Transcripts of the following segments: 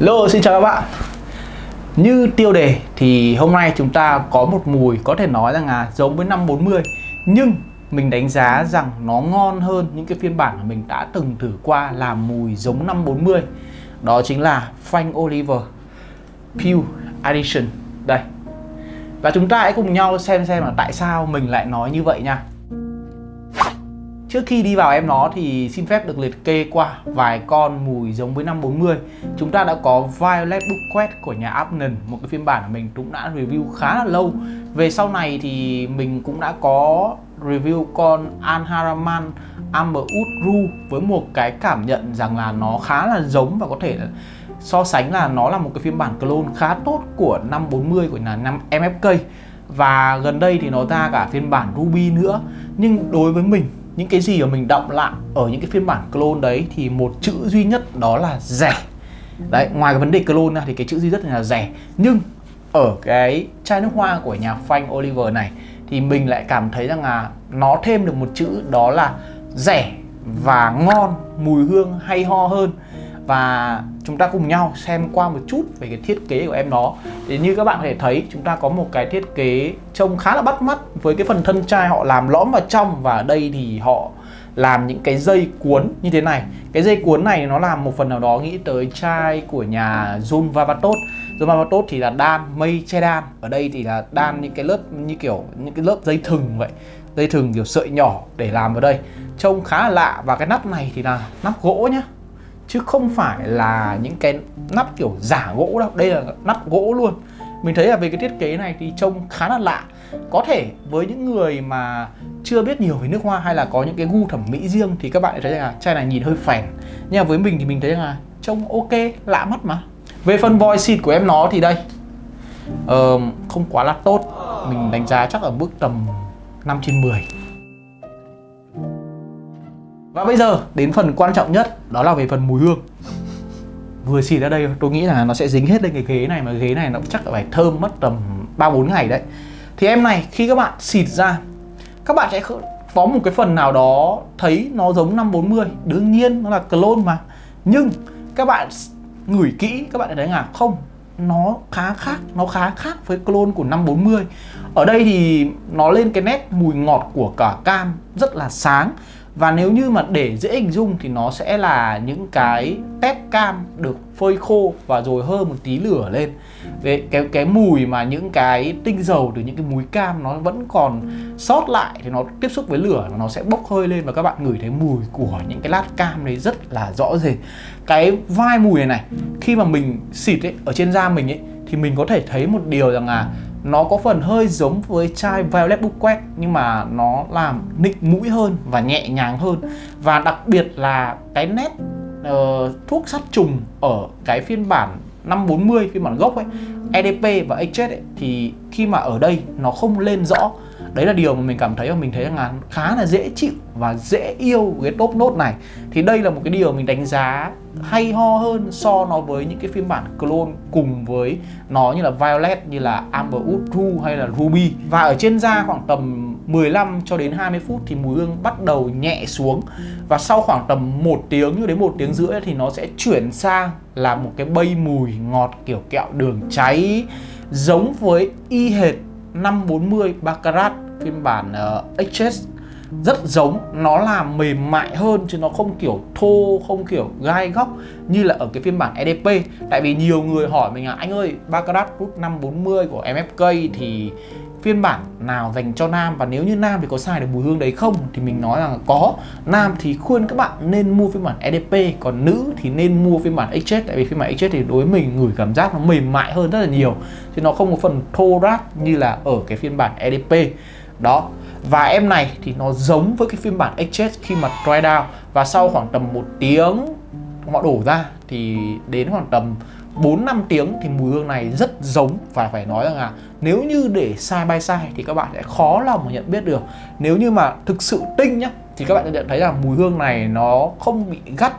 Lô xin chào các bạn. Như tiêu đề thì hôm nay chúng ta có một mùi có thể nói rằng là giống với năm 40 Nhưng mình đánh giá rằng nó ngon hơn những cái phiên bản mà mình đã từng thử qua là mùi giống năm 40 Đó chính là Frank Oliver Pure Edition Đây. Và chúng ta hãy cùng nhau xem xem là tại sao mình lại nói như vậy nha. Trước khi đi vào em nó thì xin phép được liệt kê qua vài con mùi giống với năm 40 Chúng ta đã có Violet Bouquet của nhà Abnen Một cái phiên bản mà mình cũng đã review khá là lâu. Về sau này thì mình cũng đã có review con Anharaman Amberwood Ru Với một cái cảm nhận rằng là nó khá là giống và có thể so sánh là nó là một cái phiên bản clone khá tốt của năm 40 của nhà năm MFK Và gần đây thì nó ra cả phiên bản Ruby nữa. Nhưng đối với mình những cái gì mà mình động lại ở những cái phiên bản clone đấy thì một chữ duy nhất đó là rẻ. Đấy ngoài cái vấn đề clone ra thì cái chữ duy nhất là rẻ. Nhưng ở cái chai nước hoa của nhà Frank Oliver này thì mình lại cảm thấy rằng là nó thêm được một chữ đó là rẻ và ngon mùi hương hay ho hơn và chúng ta cùng nhau xem qua một chút về cái thiết kế của em nó thì như các bạn có thể thấy, chúng ta có một cái thiết kế trông khá là bắt mắt với cái phần thân chai họ làm lõm vào trong. Và ở đây thì họ làm những cái dây cuốn như thế này. Cái dây cuốn này nó làm một phần nào đó nghĩ tới chai của nhà John Vavatot John Vavatot thì là đan mây che đan ở đây thì là đan những cái lớp, như kiểu những cái lớp dây thừng vậy. Dây thừng kiểu sợi nhỏ để làm vào đây. Trông khá là lạ. Và cái nắp này thì là nắp gỗ nhá chứ không phải là những cái nắp kiểu giả gỗ đâu. Đây là nắp gỗ luôn. Mình thấy là về cái thiết kế này thì trông khá là lạ. Có thể với những người mà chưa biết nhiều về nước hoa hay là có những cái gu thẩm mỹ riêng thì các bạn thấy là chai này nhìn hơi phèn. Nhưng mà với mình thì mình thấy là trông ok lạ mắt mà. Về phần voice xịt của em nó thì đây. Uh, không quá là tốt. Mình đánh giá chắc ở mức tầm 5 trên 10 và bây giờ, đến phần quan trọng nhất, đó là về phần mùi hương. Vừa xịt ra đây, tôi nghĩ là nó sẽ dính hết lên cái ghế này, mà ghế này nó chắc phải thơm mất tầm 3-4 ngày đấy. Thì em này, khi các bạn xịt ra, các bạn sẽ có một cái phần nào đó thấy nó giống 540 Đương nhiên, nó là clone mà. Nhưng, các bạn ngửi kỹ, các bạn thấy là không, nó khá khác, nó khá khác với clone của 540 ở đây thì nó lên cái nét mùi ngọt của cả cam, rất là sáng và nếu như mà để dễ hình dung thì nó sẽ là những cái tép cam được phơi khô và rồi hơ một tí lửa lên. Cái, cái, cái mùi mà những cái tinh dầu từ những cái múi cam nó vẫn còn sót lại thì nó tiếp xúc với lửa nó sẽ bốc hơi lên và các bạn ngửi thấy mùi của những cái lát cam đấy rất là rõ rệt. Cái vai mùi này này khi mà mình xịt ấy ở trên da mình ấy thì mình có thể thấy một điều rằng là nó có phần hơi giống với chai Violet Bouquet nhưng mà nó làm nịnh mũi hơn và nhẹ nhàng hơn. Và đặc biệt là cái nét uh, thuốc sát trùng ở cái phiên bản 540 phiên bản gốc ấy EDP và HS ấy, thì khi mà ở đây nó không lên rõ đấy là điều mà mình cảm thấy và mình thấy rằng là khá là dễ chịu và dễ yêu cái top nốt này. Thì đây là một cái điều mình đánh giá hay ho hơn so nó với những cái phiên bản clone cùng với nó như là Violet, như là Amber Wood hay là Ruby. Và ở trên da khoảng tầm 15 cho đến 20 phút thì mùi hương bắt đầu nhẹ xuống. Và sau khoảng tầm 1 tiếng như đến một tiếng rưỡi thì nó sẽ chuyển sang là một cái bay mùi ngọt kiểu kẹo đường cháy, giống với y hệt 540 Baccarat phiên bản ờ, uh, HS rất giống. Nó làm mềm mại hơn chứ nó không kiểu thô không kiểu gai góc như là ở cái phiên bản EDP tại vì nhiều người hỏi mình là anh ơi Baccarat Root 540 của MFK thì phiên bản nào dành cho nam? Và nếu như nam thì có xài được mùi hương đấy không? Thì mình nói rằng có. Nam thì khuyên các bạn nên mua phiên bản EDP còn nữ thì nên mua phiên bản XS. tại vì phiên bản XS thì đối với mình ngửi cảm giác nó mềm mại hơn rất là nhiều chứ nó không có phần thô ráp như là ở cái phiên bản EDP đó. Và em này thì nó giống với cái phiên bản HS khi mà dry down. Và sau khoảng tầm một tiếng họ đổ ra, thì đến khoảng tầm 4 5 tiếng thì mùi hương này rất giống. Và phải nói rằng là nếu như để sai by sai thì các bạn sẽ khó lòng mà nhận biết được. Nếu như mà thực sự tinh nhá, thì các bạn sẽ nhận thấy là mùi hương này nó không bị gắt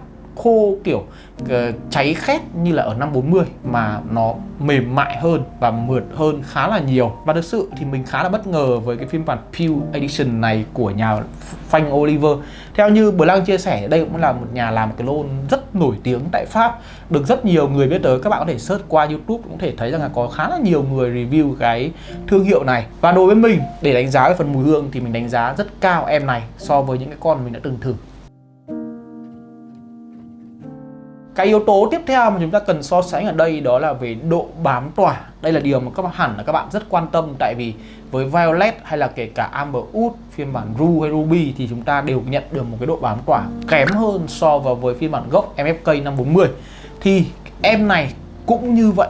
khô kiểu uh, cháy khét như là ở 540 mà nó mềm mại hơn và mượt hơn khá là nhiều. Và thực sự thì mình khá là bất ngờ với cái phiên bản Pew Edition này của nhà phanh Oliver. Theo như Blanc chia sẻ đây cũng là một nhà làm clone rất nổi tiếng tại Pháp. Được rất nhiều người biết tới các bạn có thể search qua YouTube cũng thể thấy rằng là có khá là nhiều người review cái thương hiệu này. Và đối với mình để đánh giá về phần mùi hương thì mình đánh giá rất cao em này so với những cái con mình đã từng thử. Cái yếu tố tiếp theo mà chúng ta cần so sánh ở đây đó là về độ bám tỏa. Đây là điều mà các bạn, hẳn là các bạn rất quan tâm, tại vì với Violet hay là kể cả Amber Wood, phiên bản Ru hay Ruby thì chúng ta đều nhận được một cái độ bám tỏa kém hơn so với với phiên bản gốc MFK 540 thì em này cũng như vậy.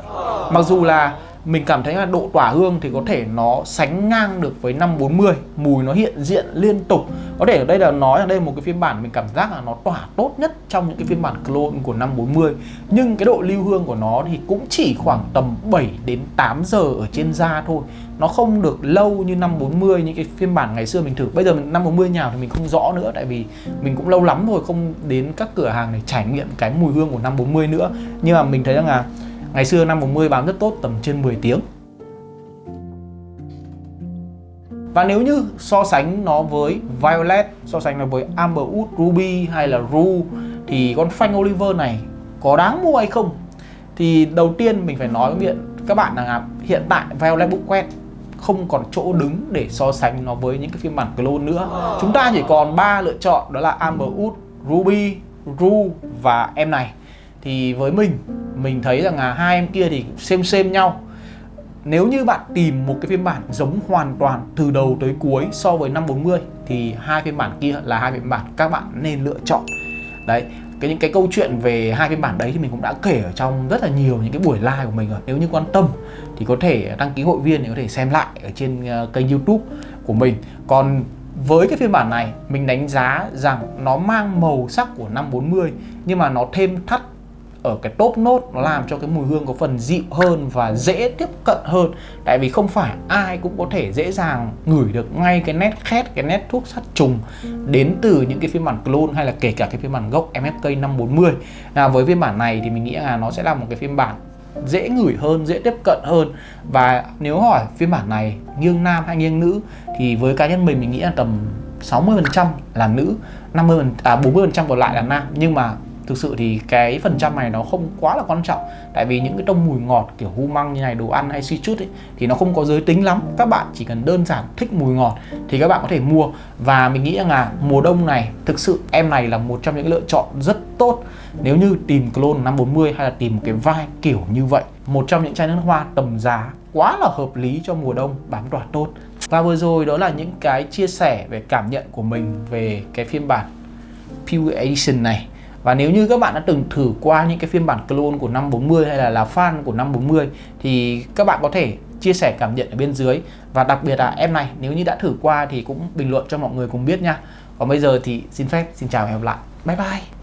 Mặc dù là mình cảm thấy là độ tỏa hương thì có thể nó sánh ngang được với 540 mùi nó hiện diện liên tục. Có thể ở đây là nói là đây là một cái phiên bản mình cảm giác là nó tỏa tốt nhất trong những cái phiên bản clone của 540 nhưng cái độ lưu hương của nó thì cũng chỉ khoảng tầm 7 đến 8 giờ ở trên da thôi. Nó không được lâu như 540 những cái phiên bản ngày xưa mình thử. Bây giờ mình 540 nhào thì mình không rõ nữa, tại vì mình cũng lâu lắm rồi không đến các cửa hàng để trải nghiệm cái mùi hương của 540 nữa. Nhưng mà mình thấy rằng là Ngày xưa năm 40 bám rất tốt tầm trên 10 tiếng Và nếu như so sánh nó với Violet, so sánh nó với Amberwood, Ruby hay là Rue thì con phanh Oliver này có đáng mua hay không? Thì đầu tiên mình phải nói với các bạn là hiện tại Violet Bookwet không còn chỗ đứng để so sánh nó với những cái phiên bản clone nữa. Chúng ta chỉ còn ba lựa chọn đó là Amberwood, Ruby, Rue và em này thì với mình mình thấy rằng là hai em kia thì xem xem nhau. Nếu như bạn tìm một cái phiên bản giống hoàn toàn từ đầu tới cuối so với 540 thì hai phiên bản kia là hai phiên bản các bạn nên lựa chọn. Đấy, cái những cái câu chuyện về hai phiên bản đấy thì mình cũng đã kể ở trong rất là nhiều những cái buổi live của mình rồi. Nếu như quan tâm thì có thể đăng ký hội viên để có thể xem lại ở trên ờ, kênh youtube của mình. Còn với cái phiên bản này, mình đánh giá rằng nó mang màu sắc của 540 nhưng mà nó thêm thắt ở cái top nốt nó làm cho cái mùi hương có phần dịu hơn và dễ tiếp cận hơn. Tại vì không phải ai cũng có thể dễ dàng ngửi được ngay cái nét khét cái nét thuốc sát trùng đến từ những cái phiên bản clone hay là kể cả cái phiên bản gốc MFK 540 à, với phiên bản này thì mình nghĩ là nó sẽ là một cái phiên bản dễ ngửi hơn, dễ tiếp cận hơn. Và nếu hỏi phiên bản này nghiêng nam hay nghiêng nữ thì với cá nhân mình mình nghĩ là tầm 60% là nữ 50 à 40% còn lại là nam. Nhưng mà thực sự thì cái phần trăm này nó không quá là quan trọng. Tại vì những cái tông mùi ngọt kiểu hu măng như này, đồ ăn hay suy chút ấy, thì nó không có giới tính lắm. Các bạn chỉ cần đơn giản thích mùi ngọt thì các bạn có thể mua. Và mình nghĩ rằng là mùa đông này, thực sự em này là một trong những lựa chọn rất tốt. Nếu như tìm clone 540 hay là tìm một cái vai kiểu như vậy, một trong những chai nước hoa tầm giá quá là hợp lý cho mùa đông bám tỏa tốt. Và vừa rồi đó là những cái chia sẻ về cảm nhận của mình về cái phiên bản Pure Edition này và nếu như các bạn đã từng thử qua những cái phiên bản clone của 540 hay là là fan của 540 thì các bạn có thể chia sẻ cảm nhận ở bên dưới và đặc biệt là em này, nếu như đã thử qua thì cũng bình luận cho mọi người cùng biết nha. Còn bây giờ thì xin phép, xin chào và hẹn gặp lại. Bye bye.